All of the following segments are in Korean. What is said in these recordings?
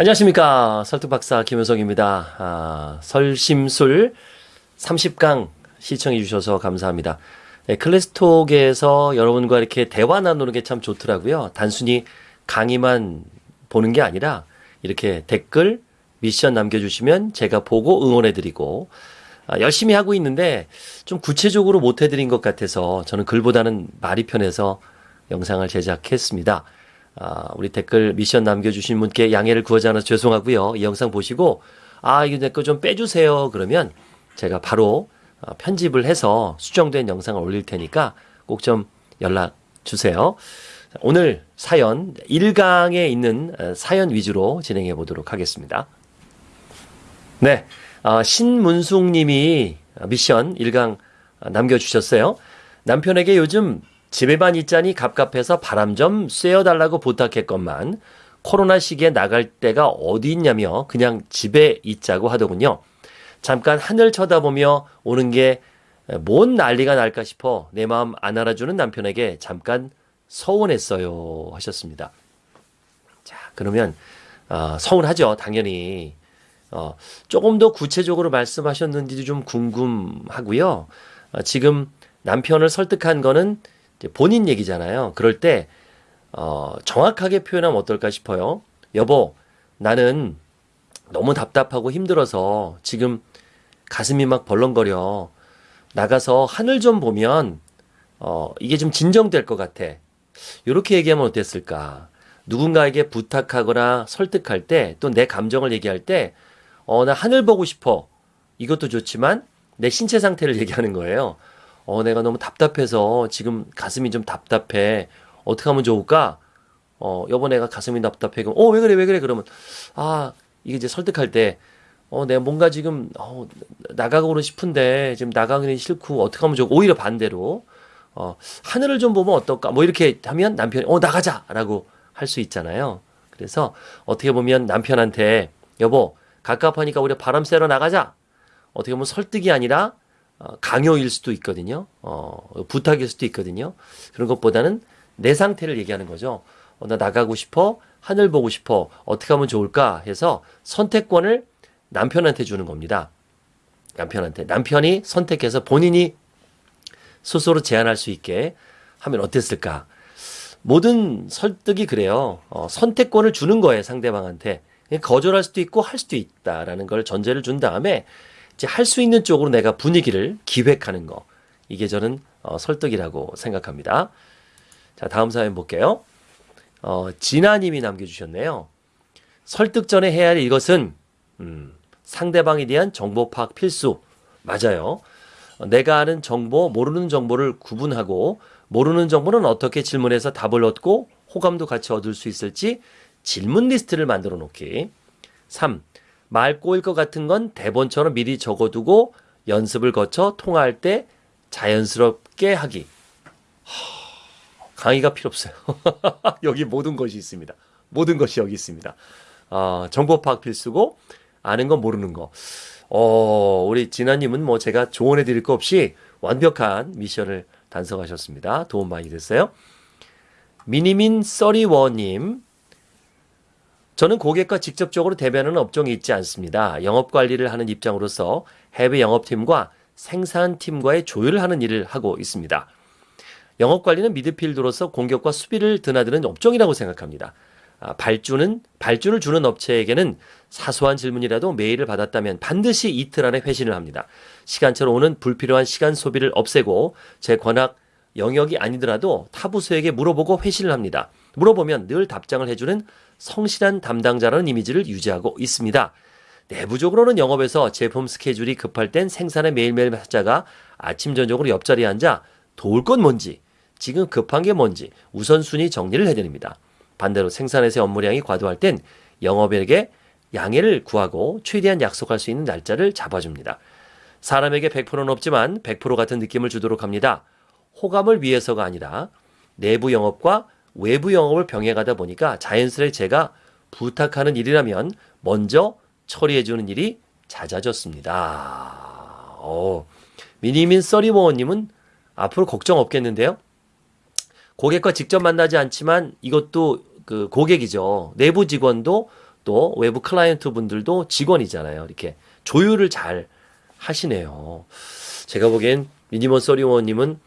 안녕하십니까 설득박사 김효성입니다. 아, 설심술 30강 시청해 주셔서 감사합니다. 네, 클래스톡에서 여러분과 이렇게 대화 나누는 게 참 좋더라고요. 단순히 강의만 보는 게 아니라 이렇게 댓글 미션 남겨주시면 제가 보고 응원해드리고 아, 열심히 하고 있는데 좀 구체적으로 못 해드린 것 같아서 저는 글보다는 말이 편해서 영상을 제작했습니다. 아, 우리 댓글 미션 남겨주신 분께 양해를 구하지 않아서 죄송하고요. 이 영상 보시고 아 이거 내 거 좀 빼주세요. 그러면 제가 바로 어, 편집을 해서 수정된 영상을 올릴 테니까 꼭 좀 연락 주세요. 오늘 사연 1강에 있는 어, 사연 위주로 진행해 보도록 하겠습니다. 네, 어, 신문숙 님이 미션 1강 남겨주셨어요. 남편에게 요즘 집에만 있자니 갑갑해서 바람 좀 쐬어달라고 부탁했건만 코로나 시기에 나갈 데가 어디 있냐며 그냥 집에 있자고 하더군요. 잠깐 하늘 쳐다보며 오는 게 뭔 난리가 날까 싶어 내 마음 안 알아주는 남편에게 잠깐 서운했어요 하셨습니다. 자 그러면 어, 서운하죠 당연히 어, 조금 더 구체적으로 말씀하셨는지도 좀 궁금하고요. 어, 지금 남편을 설득한 거는 본인 얘기잖아요. 그럴 때 어, 정확하게 표현하면 어떨까 싶어요. 여보, 나는 너무 답답하고 힘들어서 지금 가슴이 막 벌렁거려. 나가서 하늘 좀 보면 어, 이게 좀 진정될 것 같아. 이렇게 얘기하면 어땠을까? 누군가에게 부탁하거나 설득할 때 또 내 감정을 얘기할 때 어, 나 하늘 보고 싶어. 이것도 좋지만 내 신체 상태를 얘기하는 거예요. 어, 내가 너무 답답해서 지금 가슴이 좀 답답해. 어떻게 하면 좋을까? 어, 여보 내가 가슴이 답답해. 그럼, 어, 왜 그래, 왜 그래? 그러면, 아, 이게 이제 설득할 때, 어, 내가 뭔가 지금, 어, 나가고는 싶은데, 지금 나가기는 싫고, 어떻게 하면 좋고, 오히려 반대로, 어, 하늘을 좀 보면 어떨까? 뭐 이렇게 하면 남편이, 어, 나가자! 라고 할 수 있잖아요. 그래서 어떻게 보면 남편한테, 여보, 갑갑하니까 우리 바람 쐬러 나가자! 어떻게 보면 설득이 아니라, 어, 강요일 수도 있거든요. 어, 부탁일 수도 있거든요. 그런 것보다는 내 상태를 얘기하는 거죠. 어, 나 나가고 싶어. 하늘 보고 싶어. 어떻게 하면 좋을까 해서 선택권을 남편한테 주는 겁니다. 남편한테. 남편이 선택해서 본인이 스스로 제안할 수 있게 하면 어땠을까? 모든 설득이 그래요. 어, 선택권을 주는 거예요, 상대방한테. 거절할 수도 있고 할 수도 있다라는 걸 전제를 준 다음에 이제 할 수 있는 쪽으로 내가 분위기를 기획하는 거. 이게 저는 어, 설득이라고 생각합니다. 자, 다음 사연 볼게요. 어, 진아님이 남겨주셨네요. 설득 전에 해야 할 이것은 음, 상대방에 대한 정보 파악 필수. 맞아요. 어, 내가 아는 정보, 모르는 정보를 구분하고 모르는 정보는 어떻게 질문해서 답을 얻고 호감도 같이 얻을 수 있을지 질문 리스트를 만들어 놓기. 3. 말 꼬일 것 같은 건 대본처럼 미리 적어두고 연습을 거쳐 통화할 때 자연스럽게 하기. 강의가 필요 없어요. 여기 모든 것이 있습니다. 모든 것이 여기 있습니다. 어, 정보 파악 필수고 아는 건 모르는 거. 어, 우리 진아님은 뭐 제가 조언해 드릴 거 없이 완벽한 미션을 단성하셨습니다. 도움 많이 됐어요. 미니민 써리워님 저는 고객과 직접적으로 대변하는 업종이 있지 않습니다. 영업 관리를 하는 입장으로서 해외 영업팀과 생산팀과의 조율을 하는 일을 하고 있습니다. 영업 관리는 미드필드로서 공격과 수비를 드나드는 업종이라고 생각합니다. 아, 발주는 발주를 주는 업체에게는 사소한 질문이라도 메일을 받았다면 반드시 이틀 안에 회신을 합니다. 시간처럼 오는 불필요한 시간 소비를 없애고 제 권학 영역이 아니더라도 타 부서에게 물어보고 회신을 합니다. 물어보면 늘 답장을 해주는 성실한 담당자라는 이미지를 유지하고 있습니다. 내부적으로는 영업에서 제품 스케줄이 급할 땐 생산의 매일매일 하자가 아침 저녁으로 옆자리에 앉아 도울 건 뭔지 지금 급한 게 뭔지 우선순위 정리를 해드립니다. 반대로 생산에서의 업무량이 과도할 땐 영업에게 양해를 구하고 최대한 약속할 수 있는 날짜를 잡아줍니다. 사람에게 100%는 없지만 100% 같은 느낌을 주도록 합니다. 호감을 위해서가 아니라 내부 영업과 외부 영업을 병행하다 보니까 자연스레 제가 부탁하는 일이라면 먼저 처리해주는 일이 잦아졌습니다. 어, 미니민 써리모어님은 앞으로 걱정 없겠는데요? 고객과 직접 만나지 않지만 이것도 그 고객이죠. 내부 직원도 또 외부 클라이언트 분들도 직원이잖아요. 이렇게 조율을 잘 하시네요. 제가 보기엔 미니먼 서리원님은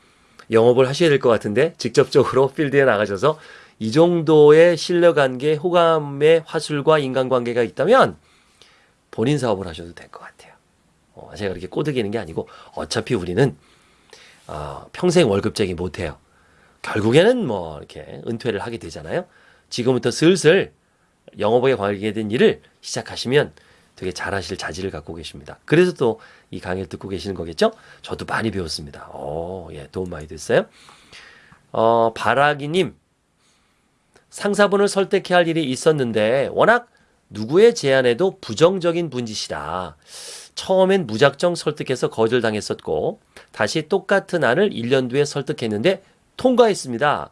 영업을 하셔야 될 것 같은데 직접적으로 필드에 나가셔서 이 정도의 신뢰관계, 호감의 화술과 인간관계가 있다면 본인 사업을 하셔도 될 것 같아요. 어, 제가 그렇게 꼬드기는 게 아니고 어차피 우리는 어, 평생 월급쟁이 못해요. 결국에는 뭐 이렇게 은퇴를 하게 되잖아요. 지금부터 슬슬 영업에 관계된 일을 시작하시면 되게 잘하실 자질을 갖고 계십니다. 그래서 또 이 강의를 듣고 계시는 거겠죠? 저도 많이 배웠습니다. 오, 예, 도움 많이 됐어요. 어, 바라기님, 상사분을 설득해야 할 일이 있었는데 워낙 누구의 제안에도 부정적인 분이시라 처음엔 무작정 설득해서 거절당했었고 다시 똑같은 안을 1년 뒤에 설득했는데 통과했습니다.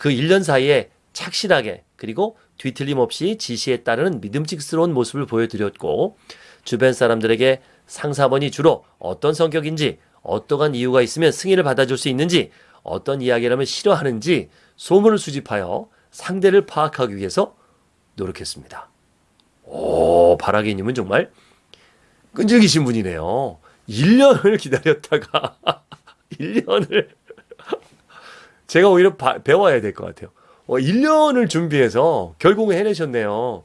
그 1년 사이에 착실하게 그리고 뒤틀림 없이 지시에 따르는 믿음직스러운 모습을 보여드렸고 주변 사람들에게 상사번이 주로 어떤 성격인지 어떠한 이유가 있으면 승인을 받아줄 수 있는지 어떤 이야기라면 싫어하는지 소문을 수집하여 상대를 파악하기 위해서 노력했습니다. 오, 바라기님은 정말 끈질기신 분이네요. 1년을 기다렸다가 1년을 제가 오히려 바, 배워야 될 것 같아요. 어, 1년을 준비해서 결국은 해내셨네요.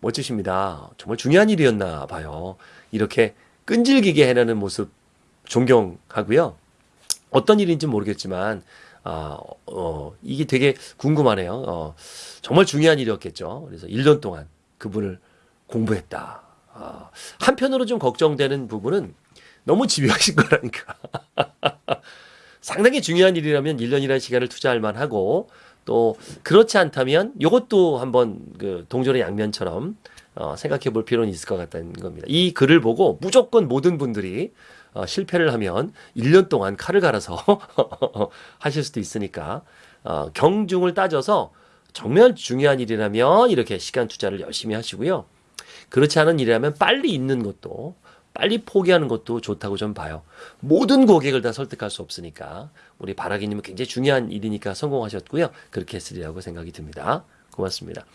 멋지십니다. 정말 중요한 일이었나 봐요. 이렇게 끈질기게 해내는 모습 존경하고요. 어떤 일인지 모르겠지만 아, 어, 이게 되게 궁금하네요. 어, 정말 중요한 일이었겠죠. 그래서 1년 동안 그분을 공부했다. 아, 한편으로 좀 걱정되는 부분은 너무 집요하신 거라니까. 상당히 중요한 일이라면 1년이라는 시간을 투자할 만하고 또 그렇지 않다면 이것도 한번 그 동전의 양면처럼 어, 생각해 볼 필요는 있을 것 같다는 겁니다. 이 글을 보고 무조건 모든 분들이 어, 실패를 하면 1년 동안 칼을 갈아서 하실 수도 있으니까 어, 경중을 따져서 정말 중요한 일이라면 이렇게 시간 투자를 열심히 하시고요. 그렇지 않은 일이라면 빨리 있는 것도 빨리 포기하는 것도 좋다고 좀 봐요. 모든 고객을 다 설득할 수 없으니까 우리 바라기님은 굉장히 중요한 일이니까 성공하셨고요. 그렇게 했으리라고 생각이 듭니다. 고맙습니다.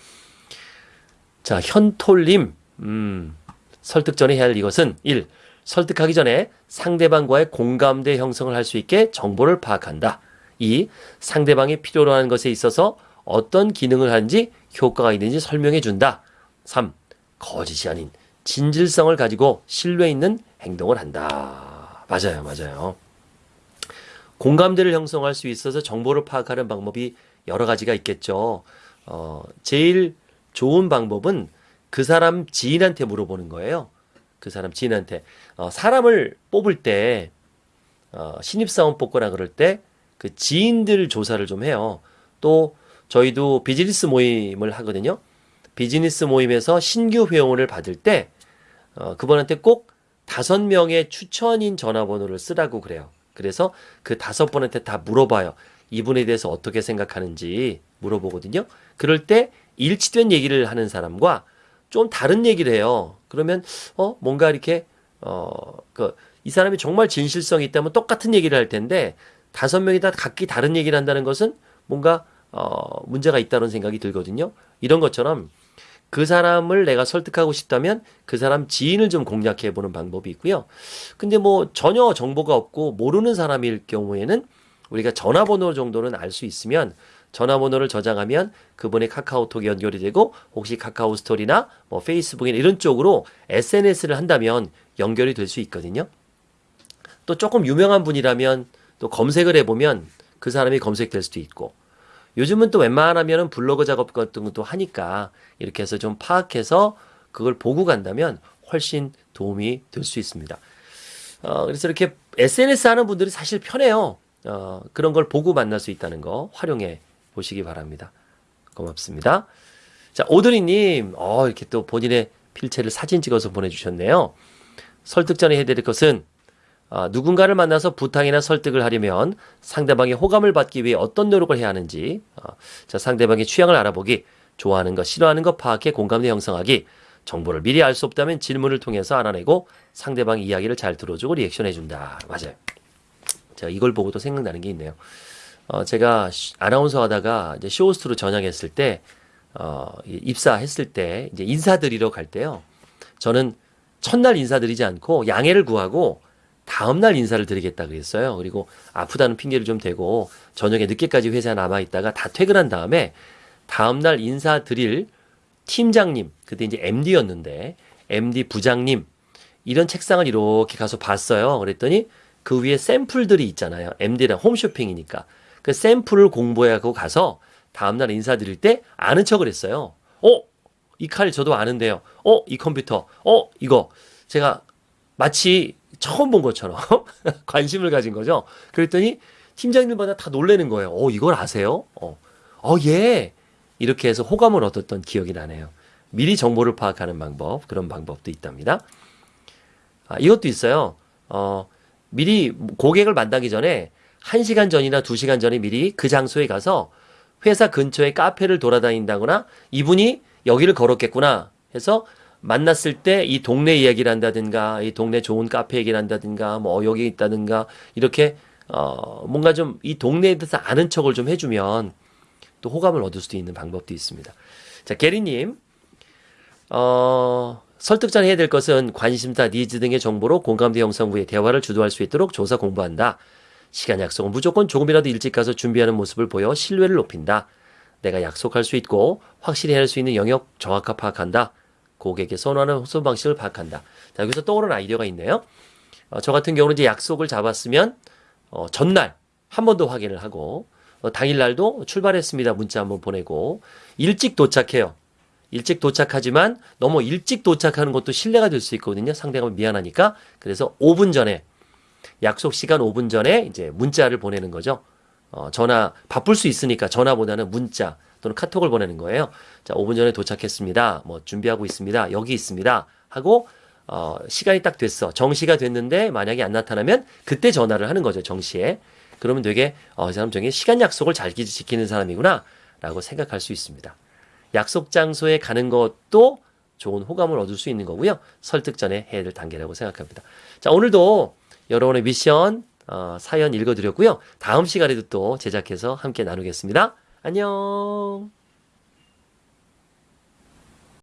자, 현톨님, 음, 설득 전에 해야 할 이것은 1. 설득하기 전에 상대방과의 공감대 형성을 할 수 있게 정보를 파악한다. 2. 상대방이 필요로 하는 것에 있어서 어떤 기능을 하는지 효과가 있는지 설명해 준다. 3. 거짓이 아닌 진실성을 가지고 신뢰 있는 행동을 한다. 맞아요, 맞아요. 공감대를 형성할 수 있어서 정보를 파악하는 방법이 여러 가지가 있겠죠. 어, 제일 좋은 방법은 그 사람 지인한테 물어보는 거예요. 그 사람 지인한테. 어, 사람을 뽑을 때, 어, 신입사원 뽑거나 그럴 때, 그 지인들 조사를 좀 해요. 또, 저희도 비즈니스 모임을 하거든요. 비즈니스 모임에서 신규 회원을 받을 때, 어, 그분한테 꼭 다섯 명의 추천인 전화번호를 쓰라고 그래요. 그래서 그 다섯 분한테 다 물어봐요. 이분에 대해서 어떻게 생각하는지 물어보거든요. 그럴 때 일치된 얘기를 하는 사람과 좀 다른 얘기를 해요. 그러면 어 뭔가 이렇게 어그 이 사람이 정말 진실성이 있다면 똑같은 얘기를 할 텐데 다섯 명이 다 각기 다른 얘기를 한다는 것은 뭔가 어 문제가 있다는 생각이 들거든요. 이런 것처럼 그 사람을 내가 설득하고 싶다면 그 사람 지인을 좀 공략해 보는 방법이 있고요. 근데 뭐 전혀 정보가 없고 모르는 사람일 경우에는 우리가 전화번호 정도는 알 수 있으면 전화번호를 저장하면 그분의 카카오톡이 연결이 되고 혹시 카카오 스토리나 뭐 페이스북이나 이런 쪽으로 SNS를 한다면 연결이 될 수 있거든요. 또 조금 유명한 분이라면 또 검색을 해보면 그 사람이 검색될 수도 있고 요즘은 또 웬만하면은 블로그 작업 같은 것도 하니까 이렇게 해서 좀 파악해서 그걸 보고 간다면 훨씬 도움이 될 수 있습니다. 어, 그래서 이렇게 SNS 하는 분들이 사실 편해요. 어, 그런 걸 보고 만날 수 있다는 거 활용해 보시기 바랍니다. 고맙습니다. 자, 오드리님, 어, 이렇게 또 본인의 필체를 사진 찍어서 보내주셨네요. 설득 전에 해드릴 것은 아, 누군가를 만나서 부탁이나 설득을 하려면 상대방의 호감을 받기 위해 어떤 노력을 해야 하는지, 아, 자, 상대방의 취향을 알아보기, 좋아하는 것, 싫어하는 것 파악해 공감대 형성하기, 정보를 미리 알 수 없다면 질문을 통해서 알아내고 상대방의 이야기를 잘 들어주고 리액션해준다. 맞아요. 제가 이걸 보고도 생각나는 게 있네요. 어, 제가 아나운서 하다가 이제 쇼호스트로 전향했을 때, 어, 이- 입사했을 때 이제 인사드리러 갈 때요. 저는 첫날 인사드리지 않고 양해를 구하고 다음날 인사를 드리겠다 그랬어요. 그리고 아프다는 핑계를 좀 대고 저녁에 늦게까지 회사에 남아 있다가 다 퇴근한 다음에 다음날 인사드릴 팀장님, 그때 이제 MD였는데 MD 부장님 이런 책상을 이렇게 가서 봤어요. 그랬더니 그 위에 샘플들이 있잖아요. MD랑 홈쇼핑이니까. 그 샘플을 공부하고 가서 다음날 인사드릴 때 아는 척을 했어요. 어? 이 칼 저도 아는데요. 어? 이 컴퓨터. 어? 이거. 제가 마치 처음 본 것처럼 관심을 가진 거죠. 그랬더니 팀장님마다 다 놀래는 거예요. 어, 이걸 아세요? 어, 어, 예. 이렇게 해서 호감을 얻었던 기억이 나네요. 미리 정보를 파악하는 방법, 그런 방법도 있답니다. 아, 이것도 있어요. 어, 미리 고객을 만나기 전에 1시간 전이나 2시간 전에 미리 그 장소에 가서 회사 근처에 카페를 돌아다닌다거나 이분이 여기를 걸었겠구나 해서 만났을 때 이 동네 이야기를 한다든가 이 동네 좋은 카페 얘기를 한다든가 뭐 여기 있다든가 이렇게 어 뭔가 좀 이 동네에 대해서 아는 척을 좀 해주면 또 호감을 얻을 수도 있는 방법도 있습니다. 자, 게리님, 어, 설득전 해야 될 것은 관심사, 니즈 등의 정보로 공감대 형성 후에 대화를 주도할 수 있도록 조사 공부한다. 시간 약속은 무조건 조금이라도 일찍 가서 준비하는 모습을 보여 신뢰를 높인다. 내가 약속할 수 있고 확실히 할 수 있는 영역 정확하 파악한다. 고객의 선호하는 호소 방식을 파악한다. 자, 여기서 떠오르는 아이디어가 있네요. 어, 저 같은 경우는 이제 약속을 잡았으면 어, 전날 한 번 더 확인을 하고 어, 당일날도 출발했습니다. 문자 한번 보내고 일찍 도착해요. 일찍 도착하지만 너무 일찍 도착하는 것도 신뢰가 될 수 있거든요. 상대방이 미안하니까. 그래서 5분 전에 약속 시간 5분 전에 이제 문자를 보내는 거죠. 어, 전화 바쁠 수 있으니까 전화보다는 문자 또는 카톡을 보내는 거예요. 자, 5분 전에 도착했습니다. 뭐 준비하고 있습니다. 여기 있습니다. 하고 어, 시간이 딱 됐어. 정시가 됐는데 만약에 안 나타나면 그때 전화를 하는 거죠. 정시에. 그러면 되게 어, 이 사람 중에 시간 약속을 잘 지키는 사람이구나 라고 생각할 수 있습니다. 약속 장소에 가는 것도 좋은 호감을 얻을 수 있는 거고요. 설득 전에 해야 될 단계라고 생각합니다. 자, 오늘도 여러분의 미션 어, 사연 읽어드렸고요. 다음 시간에도 또 제작해서 함께 나누겠습니다. 안녕.